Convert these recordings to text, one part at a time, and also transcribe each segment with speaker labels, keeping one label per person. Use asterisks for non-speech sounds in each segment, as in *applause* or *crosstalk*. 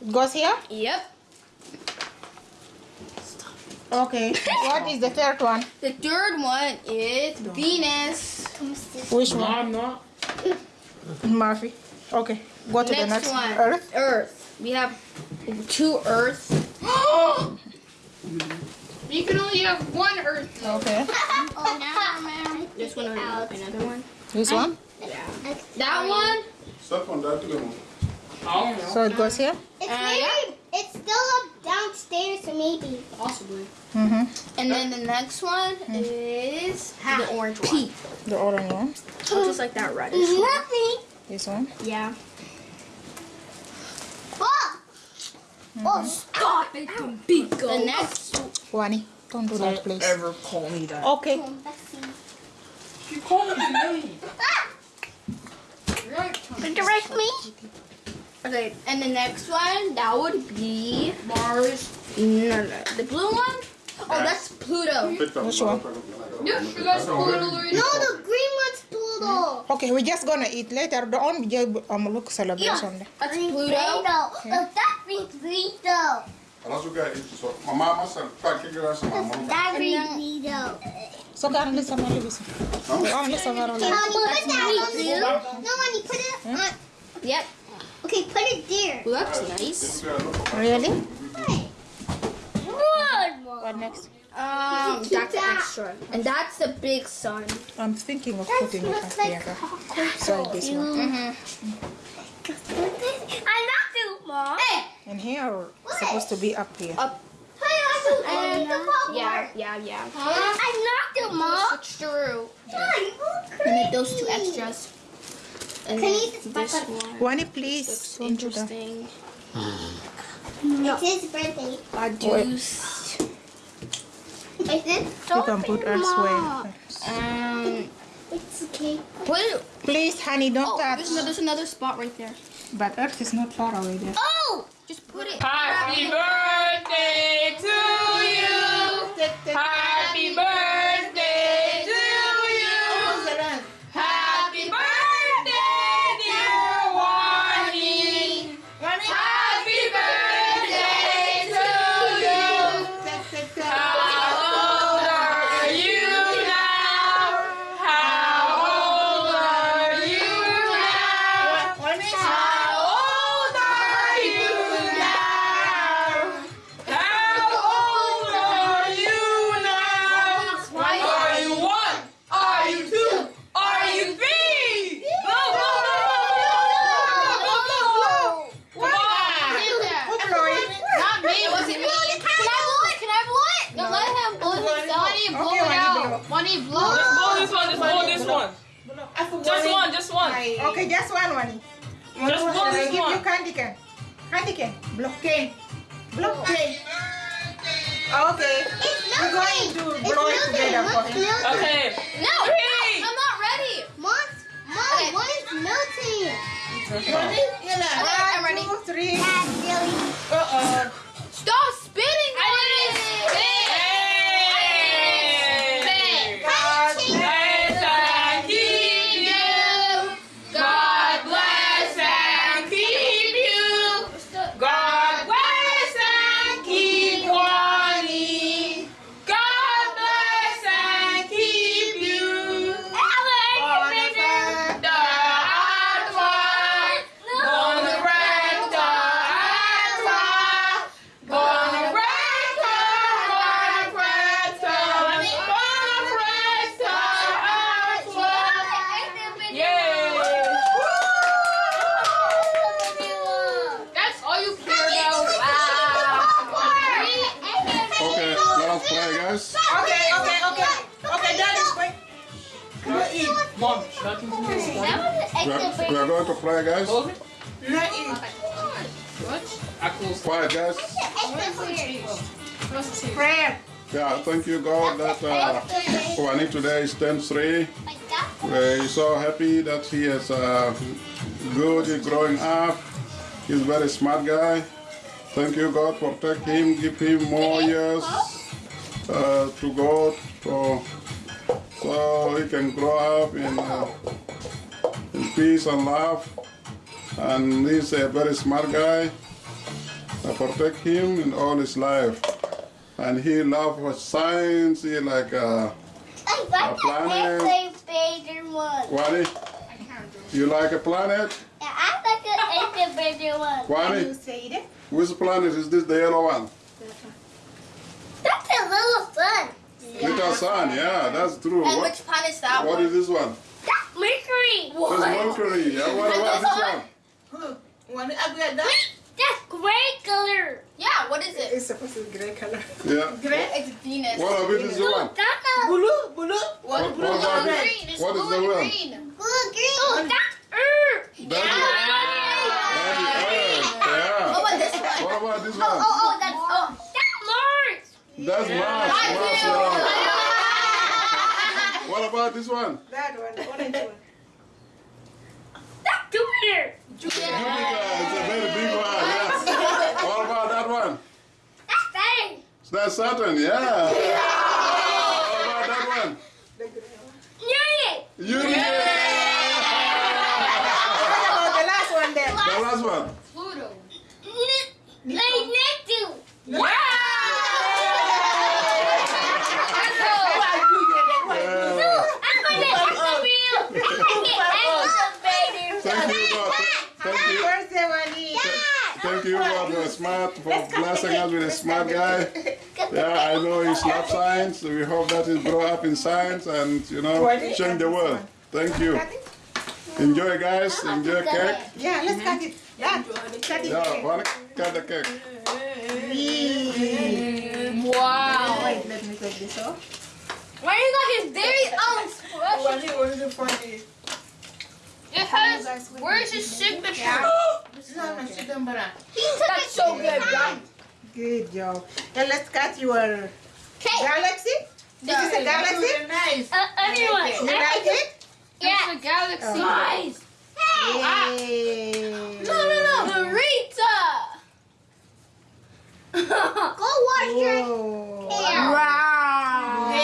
Speaker 1: It goes here?
Speaker 2: Yep.
Speaker 1: Okay. *coughs* what is the third one?
Speaker 2: The third one is Venus.
Speaker 1: Which
Speaker 3: No,
Speaker 1: one?
Speaker 3: I'm not.
Speaker 1: Murphy. Okay. Go to the next
Speaker 2: one.
Speaker 1: Earth.
Speaker 2: Earth. We have two Earths. *gasps*
Speaker 4: You can only have one Earth.
Speaker 1: Okay. *laughs*
Speaker 4: Oh, no,
Speaker 2: This one or another one.
Speaker 1: This one? Yeah.
Speaker 2: That one.
Speaker 5: Step on that one.
Speaker 3: I don't know.
Speaker 1: So it goes here?
Speaker 4: It's
Speaker 2: Uh,
Speaker 4: maybe, it's still up downstairs, so maybe.
Speaker 2: Possibly.
Speaker 1: Mm-hmm.
Speaker 2: And then the next one is the orange one.
Speaker 1: The orange one.
Speaker 2: Oh, just like that reddish one.
Speaker 4: Nothing.
Speaker 1: This one.
Speaker 2: Yeah.
Speaker 4: Oh! Oh,
Speaker 2: Stop it, big The next
Speaker 1: Wani. Don't do that, please.
Speaker 3: Ever call me that?
Speaker 1: Okay.
Speaker 3: You called me name.
Speaker 4: Direct me.
Speaker 2: Okay, and the next one that would be
Speaker 3: Mars.
Speaker 2: no, no, the blue one. Oh, that's Pluto.
Speaker 1: Which one?
Speaker 4: Yeah, you guys pull it already. No, the green one's Pluto.
Speaker 1: Okay, we're just gonna eat later. The on we um look celebration.
Speaker 2: That's
Speaker 4: Green
Speaker 2: Pluto.
Speaker 4: Pluto. Oh, that means Pluto.
Speaker 5: Alas juga itu so. Mama masa pakai gelas sama mama.
Speaker 4: That
Speaker 2: And
Speaker 4: means
Speaker 2: then-
Speaker 4: Pluto.
Speaker 1: So can listen my listen. On listen my
Speaker 4: Okay, mommy, put that on the No, mommy, put it on.
Speaker 2: Yep.
Speaker 4: Okay, put it there.
Speaker 2: Well, that's nice.
Speaker 1: Really?
Speaker 4: Good.
Speaker 1: What next?
Speaker 2: Um, that's extra, and that's the big sun.
Speaker 1: I'm thinking of putting it up here. So this one.
Speaker 2: Mm-hmm.
Speaker 4: I'm not too mom. Hey,
Speaker 1: And here supposed to be up here.
Speaker 2: Up.
Speaker 4: hey, I'm too
Speaker 2: And
Speaker 4: mom.
Speaker 2: yeah, yeah, yeah.
Speaker 4: I'm not too mom.
Speaker 2: Switch through.
Speaker 4: Hi,
Speaker 2: And then those two extras. And
Speaker 4: Can
Speaker 2: then
Speaker 4: you-
Speaker 2: this one
Speaker 1: Wani, please.
Speaker 2: looks
Speaker 1: Don't do that.
Speaker 4: It's his birthday.
Speaker 2: I juice.
Speaker 4: Is it?
Speaker 1: You can put elsewhere.
Speaker 2: Um,
Speaker 4: It's okay.
Speaker 2: what?
Speaker 1: Please, honey, don't
Speaker 2: Oh,
Speaker 1: touch.
Speaker 2: there's another, there's another spot right there.
Speaker 1: But Earth is not far away there.
Speaker 2: Oh, just put it.
Speaker 3: Happy birthday to you. Happy Wani,
Speaker 4: out.
Speaker 1: blow.
Speaker 4: Wani, blow
Speaker 3: Just blow this one, just blow this one. Just one, just one.
Speaker 1: Okay, just one, Wani.
Speaker 3: Just blow
Speaker 1: I
Speaker 3: this
Speaker 1: give you candy cane. Candy cane. Block cane. Block cane. Okay. We're going to blow it together for him.
Speaker 3: Okay.
Speaker 2: No,
Speaker 5: We are, going to play, guys.
Speaker 3: I close it.
Speaker 5: Quiet, guys.
Speaker 1: Prayer.
Speaker 5: Yeah, thank you, God, that uh, Wani today is 10-3. We're so happy that he is uh, good, he's growing up. He's a very smart guy. Thank you, God, protect him, give him more years uh, to go so, so he can grow up in, uh, in peace and love. And he's a very smart guy. I protect him in all his life. And he love science. He like uh,
Speaker 4: I like
Speaker 5: A planet.
Speaker 4: the incubator one.
Speaker 5: Wani. You like a planet?
Speaker 4: Yeah, I like the incubator one.
Speaker 1: Can
Speaker 5: Wani,
Speaker 1: you say it?
Speaker 5: which planet is this? The yellow one?
Speaker 4: That's a little sun.
Speaker 5: Little sun. Yeah, that's true.
Speaker 2: And
Speaker 5: What,
Speaker 2: which planet is that
Speaker 5: what
Speaker 2: one?
Speaker 5: is this one?
Speaker 4: That's Mercury.
Speaker 5: That's Mercury. Yeah, what about this one?
Speaker 1: Who? Want to upgrade that?
Speaker 4: That's gray color.
Speaker 2: Yeah, what is it?
Speaker 1: It's supposed to be gray color.
Speaker 5: Yeah.
Speaker 1: Gray?
Speaker 2: It's Venus.
Speaker 5: What about this one?
Speaker 4: That's a
Speaker 1: Blue? Blue?
Speaker 5: What,
Speaker 1: What
Speaker 5: what
Speaker 1: blue?
Speaker 5: about
Speaker 1: or
Speaker 5: this?
Speaker 2: Green. It's
Speaker 5: What is
Speaker 2: blue
Speaker 5: the
Speaker 2: and
Speaker 5: one?
Speaker 2: green.
Speaker 4: blue green. Oh, that's Earth.
Speaker 5: That's it. That's the Earth.
Speaker 2: What
Speaker 5: Yeah.
Speaker 2: about this one?
Speaker 5: What about this one?
Speaker 2: oh, oh, oh.
Speaker 4: That's Mars.
Speaker 5: That's Mars. Mars. yeah. *laughs* What about this one?
Speaker 1: That one, the orange one.
Speaker 4: That's Jupiter.
Speaker 5: Jupiter. It's a very big one. Yes. What about that one?
Speaker 4: That's Saturn.
Speaker 5: That's Saturn. Yeah. What about that one?
Speaker 4: Uranus.
Speaker 5: Uranus.
Speaker 1: What about the last one then?
Speaker 5: The last one.
Speaker 2: Pluto.
Speaker 4: Ne- Like Neptune.
Speaker 1: Why do you then? Why do you?
Speaker 5: Yeah.
Speaker 4: I'm gonna Equatorial. Incubator.
Speaker 5: Thank you, God. Thank
Speaker 1: Happy
Speaker 5: you.
Speaker 1: birthday, Wani.
Speaker 5: Thank you, God. You're smart for blessing us with a smart guy. *laughs* Yeah, I know he's love science. We hope that he grow up in science and you know change the world. Thank you. Enjoy, guys. Enjoy cake.
Speaker 1: Yeah, let's cut it. Dad, cut it.
Speaker 5: Yeah, wanna cut the cake.
Speaker 2: Wow.
Speaker 1: Wait, let me take this off.
Speaker 2: Why you got his very own special?
Speaker 1: Wani, what is it for me?
Speaker 2: It has. Where's his signature?
Speaker 1: No, no, she don't bother.
Speaker 2: That's so good, right?
Speaker 1: Good job. Now let's cut your
Speaker 4: Okay.
Speaker 1: galaxy. This is a galaxy.
Speaker 3: Nice.
Speaker 4: Uh, everyone.
Speaker 1: You like it?
Speaker 4: Yeah.
Speaker 2: It's a galaxy.
Speaker 4: Guys.
Speaker 1: Yay.
Speaker 2: No, no, no. Marita. *laughs*
Speaker 4: Go wash your
Speaker 1: Whoa.
Speaker 4: hair.
Speaker 2: Wow.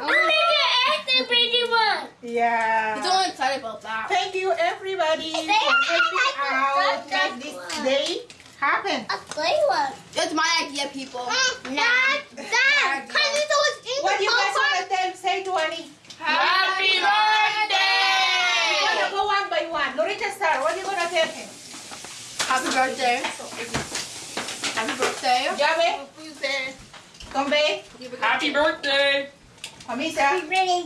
Speaker 4: I'm making an activated one.
Speaker 1: Yeah.
Speaker 2: He's only excited about that.
Speaker 1: Thank you everybody for helping out make this day happen.
Speaker 4: A clay one.
Speaker 2: It's my idea, people.
Speaker 4: Dad, Dad, can you throw us in
Speaker 1: What
Speaker 4: the
Speaker 1: you guys
Speaker 4: popcorn?
Speaker 1: want to tell? Say to Annie.
Speaker 3: Happy birthday
Speaker 1: We're gonna go one by one. Loretta Star, what are you gonna tell him?
Speaker 2: Happy birthday. Happy birthday.
Speaker 1: Jabe, Tombe,
Speaker 3: Happy birthday!
Speaker 1: Hamisa,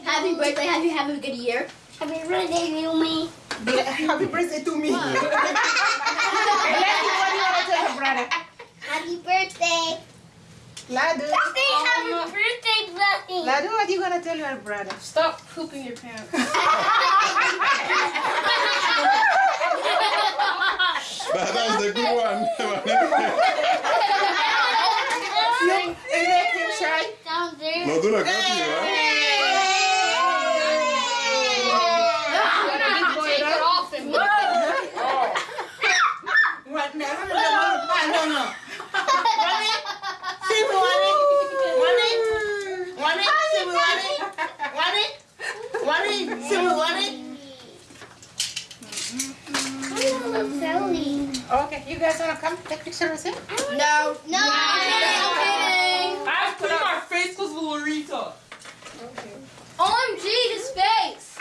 Speaker 2: Happy birthday. Have you have a good year?
Speaker 4: Happy birthday, Yumi.
Speaker 1: happy birthday to me. and what do you wanna tell your brother?
Speaker 4: Happy birthday.
Speaker 1: Ladu,
Speaker 4: Say happy birthday, Blessing.
Speaker 1: Ladu, what are you gonna tell your brother?
Speaker 2: Stop pooping your pants.
Speaker 5: That, that's the good one.
Speaker 1: You, you make him shy?
Speaker 5: No, do not cut you, huh?
Speaker 2: Take it off and look
Speaker 1: What? No, no, no, no, no, no. Wani, see me, Wani. Wani, Wani, see me, Wani. Wani, Wani, see me, Wani.
Speaker 4: Sally.
Speaker 1: Okay, you guys wanna come take picture with him?
Speaker 2: No.
Speaker 4: No.
Speaker 2: I'm kidding.
Speaker 3: I have to clean my face because of Lorita.
Speaker 2: OMG, his face.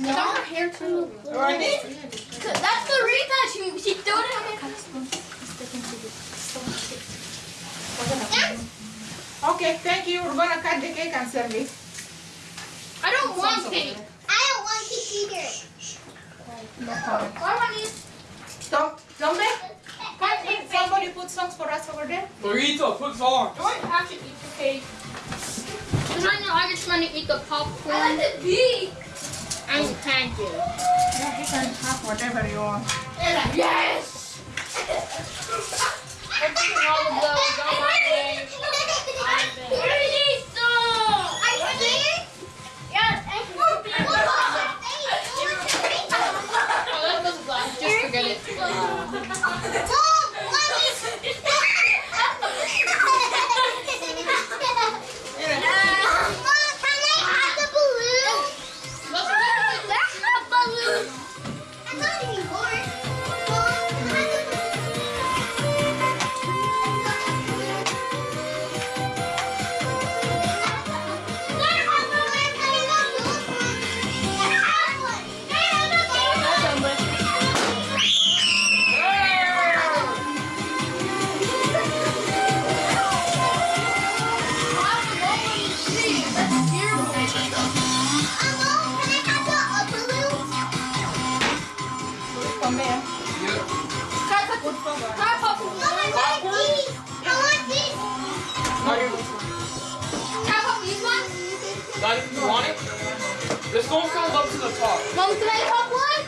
Speaker 2: No. Got her hair too.
Speaker 1: Wani?
Speaker 2: That's the Rita. She she threw it in her
Speaker 1: Okay, thank you. We're gonna cut the cake and serve it.
Speaker 2: I don't want cake.
Speaker 4: I don't want to either.
Speaker 2: I want these.
Speaker 1: Tom, Tombe, can you- somebody put songs for us over there?
Speaker 3: Lorita, put on.
Speaker 2: Don't have to eat the cake. Because right now I just want to eat the popcorn. I like the beak. And the pancake.
Speaker 1: Yeah, you can have whatever you want.
Speaker 2: Yes! Yeah. Cut a good cover.
Speaker 4: Cut a good cover. I want this. I
Speaker 2: want this. Cut it.
Speaker 4: Cut up this
Speaker 3: one. You want it? Let's go from up to the top.
Speaker 2: Mom, can I have one?